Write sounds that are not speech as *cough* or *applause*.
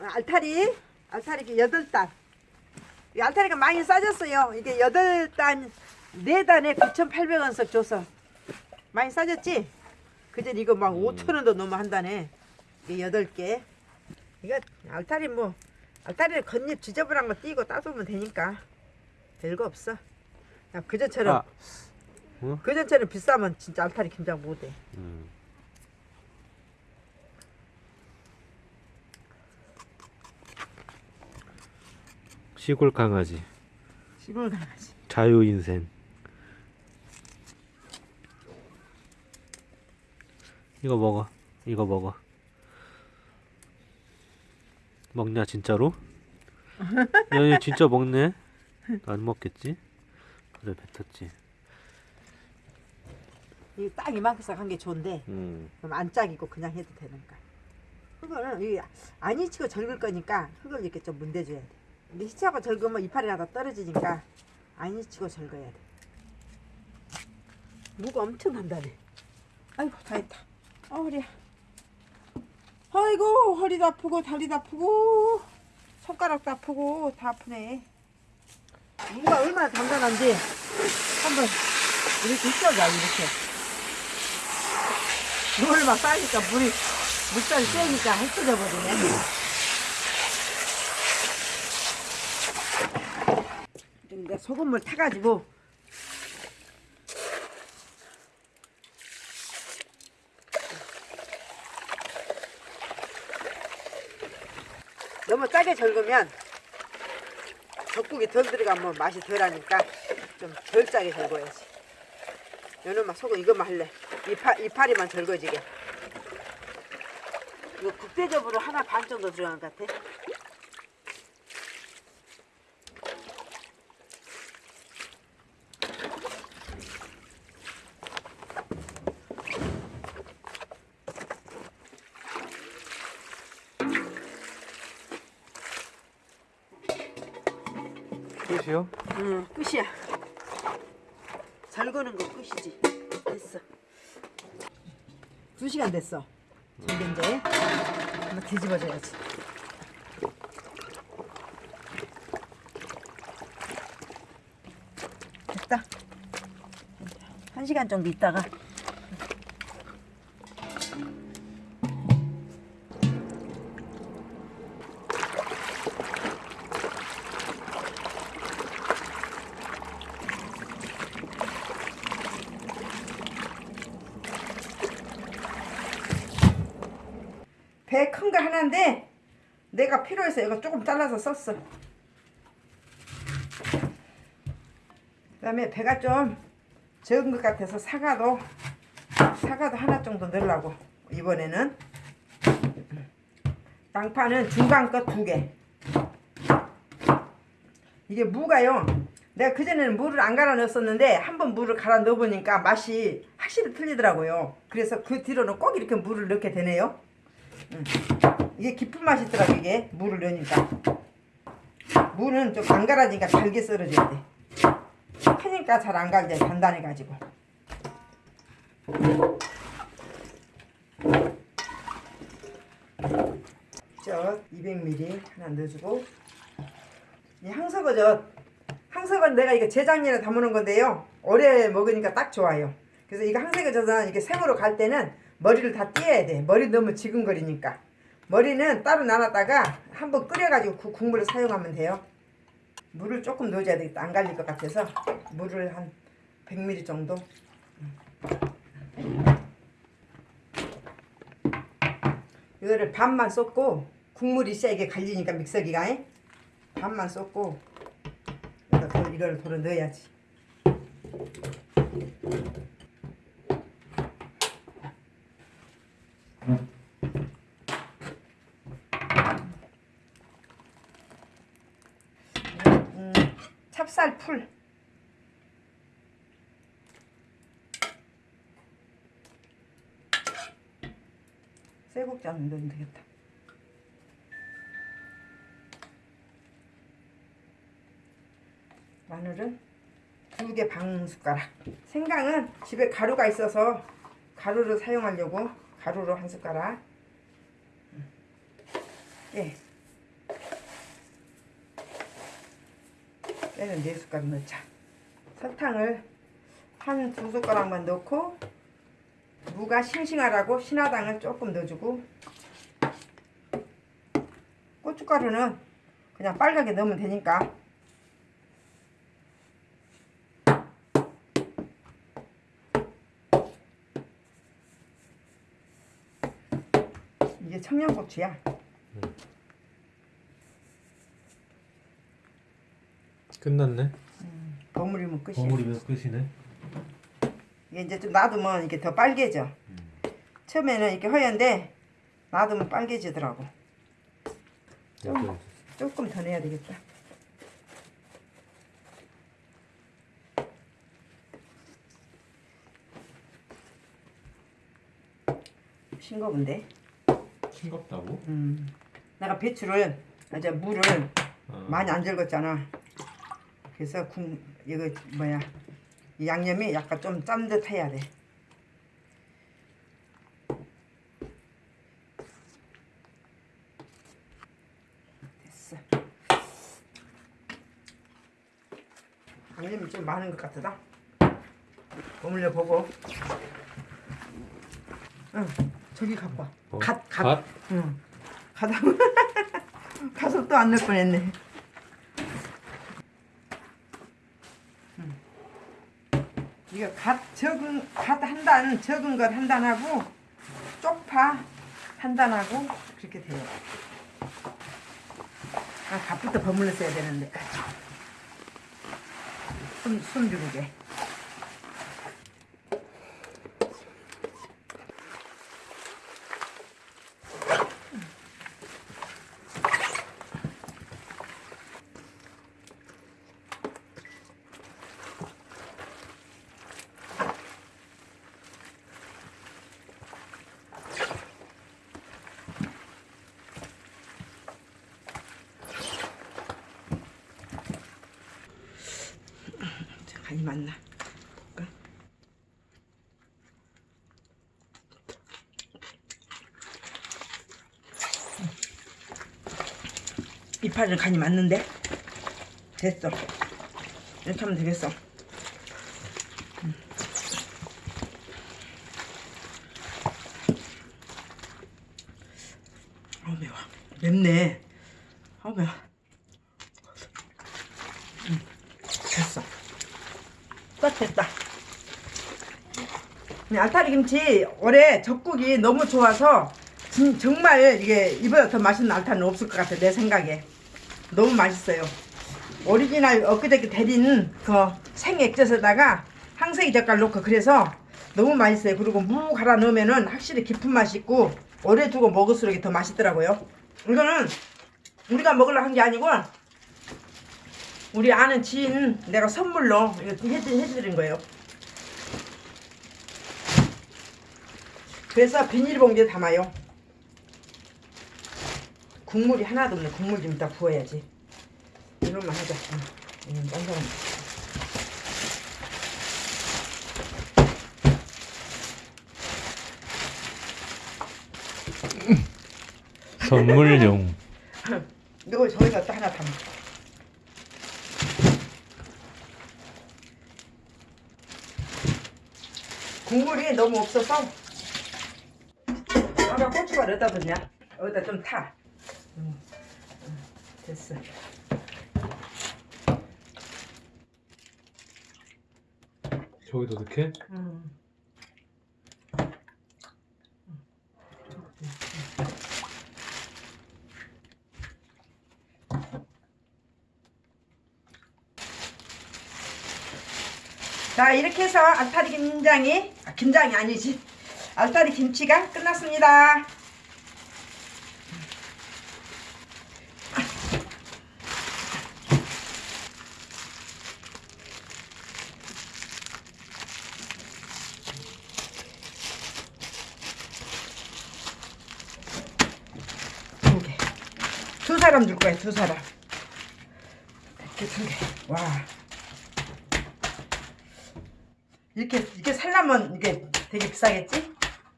알타리 알타리 이게 여덟 단. 이 알타리가 많이 싸졌어요. 이게 여덟 단, 네 단에 9,800원씩 줘서 많이 싸졌지? 그전 이거 막 5,000원도 넘어 한다네. 이게 여덟 개. 이거 알타리 뭐 알타리를 겉잎 지저분한 거 띄고 따주면 되니까 별거 없어. 야, 그전처럼 아. 어? 그전처럼 비싸면 진짜 알타리 김장 못해. 음. 시골 강아지 시골 강아지. 자유 인생 이거 먹어 이거 먹어 먹냐 진짜로? *laughs* 야얘 진짜 먹네 안 먹겠지? 그래 뱉었지 이딱 이만큼 한게 좋은데 음. 그럼 안 짝이고 그냥 해도 되니까. 흙은 이 안이 치고 절글 거니까 흙을 이렇게 좀 문대줘야 돼. 근데 히치하고 절그면 이파리가 다 떨어지니까 안이 치고 절거야 돼. 무가 엄청 난다네. 아이고 다 했다. 아 허리야. 아이고 허리도 아프고 다리도 아프고 손가락도 아프고 다 아프네. 무가 얼마나 단단한지 한번 이렇게 휘어봐 이렇게. 물을 막 싸니까 물이 물살이 세니까 흩어져 버리네. 근데 소금물 타가지고 너무 짜게 절구면 젖국이 덜 들어가면 맛이 덜하니까 좀 덜 짜게 절궈야지. 요놈만 소금 이것만 할래. 이파, 이파리만 절거지게. 이거 국대접으로 하나 반 정도 들어간 것 같아. 끝이요? 응, 끝이야. 절거는 거 끝이지. 됐어. 두 시간 됐어. 절긴 지 한번 뒤집어줘야지. 됐다. 한 시간 정도 있다가 배 큰 거 하나인데 내가 필요해서 이거 조금 잘라서 썼어. 그 다음에 배가 좀 적은 것 같아서 사과도 사과도 하나 정도 넣으려고 이번에는 양파는 중간 것 두 개. 이게 무가요. 내가 그전에는 물을 안 갈아 넣었었는데 한번 물을 갈아 넣어보니까 맛이 확실히 틀리더라고요. 그래서 그 뒤로는 꼭 이렇게 물을 넣게 되네요. 음. 이게 깊은 맛이 있더라고 이게. 물을 넣으니까. 무는 좀 안 갈아지니까 잘게 썰어줘야 돼. 크니까 잘 안 갈대 단단해 가지고. 저 200ml 하나 넣어주고. 이 항석어젓 항석은 내가 이거 재작년에 담아놓은 건데요. 올해 먹으니까 딱 좋아요. 그래서 이거 항석어젓은 이렇게 생으로 갈 때는 머리를 다 띄어야 돼. 머리 너무 지근거리니까. 머리는 따로 나눴다가 한번 끓여가지고 그 국물을 사용하면 돼요. 물을 조금 넣어줘야 되겠다. 안 갈릴 것 같아서 물을 한 100ml 정도. 이거를 반만 쏟고 국물이 이게 갈리니까 믹서기가. 에? 반만 쏟고 이걸 돌아 넣어야지 음, 찹쌀 풀. 쇠국자는 넣으면 되겠다. 마늘은 두 개 반 숟가락. 생강은 집에 가루가 있어서 가루를 사용하려고 가루로 한 숟가락. 예 깨는 네 숟가락 넣자. 설탕을 한 두 숟가락만 넣고 무가 싱싱하라고 신화당을 조금 넣어주고 고춧가루는 그냥 빨갛게 넣으면 되니까 이게 청양고추야. 끝났네. 버무리면 끝이야. 버무리면 끝이네. 이게 이제 좀 놔두면 이게 더 빨개져. 처음에는 이렇게 허연데 놔두면 빨개지더라고. 좀. 조금 더 내야 되겠다. 싱거운데. 싱겁다고? 음. 내가 배추를 이제 물을 어. 많이 안 절궜잖아. 그래서 국 이거 뭐야 이 양념이 약간 좀 짠듯해야 돼. 됐어. 양념이 좀 많은 것 같다. 버물려 보고. 응, 저기 갖고 와. 뭐? 갓, 갓. 갓? 응. 갓. *laughs* 가서 또 안 넣을 뻔했네. 이거 갓 적은 갓 한 단 적은 것 한 단하고 쪽파 한 단하고 그렇게 돼요. 아 갓부터 버물러 써야 되는데 숨 숨 죽게. 자, 간이 맞나? 볼까? 이파는 간이 맞는데? 됐어. 이렇게 하면 되겠어. 음. 아우 매워. 맵네. 아우 매워. 음, 됐어. 딱 됐다. 이 알타리 김치 올해 젓국이 너무 좋아서 진- 정말 이게 이보다 더 맛있는 알타는 없을 것 같아 내 생각에 너무 맛있어요. 오리지널 엊그저께 달인 그 생액젓에다가 황새기 젓갈 넣고 그래서 너무 맛있어요. 그리고 무 갈아 넣으면은 확실히 깊은 맛이 있고 오래 두고 먹을수록 더 맛있더라고요. 이거는 우리가 먹으려고 한 게 아니고 우리 아는 지인 내가 선물로 이거 해드, 해드린 거예요. 그래서 비닐봉지에 담아요. 국물이 하나도 없네. 국물 좀 이따 부어야지. 이것만 하자. 응. 이건 딴 사람. 선물용. *laughs* 이거 저기다 또 하나 담아. 국물이 너무 없어서 아까 고추가 어디다 뒀냐? 어디다 좀 타. 응. 응, 됐어. 저기도 넣게? 음. 자 이렇게 해서 알타리 김장이 아, 김장이 아니지 알타리 김치가 끝났습니다. 두 사람 줄 거야, 두 사람. 이렇게 두 개. 와. 이렇게, 이렇게 살려면 이게 되게 비싸겠지?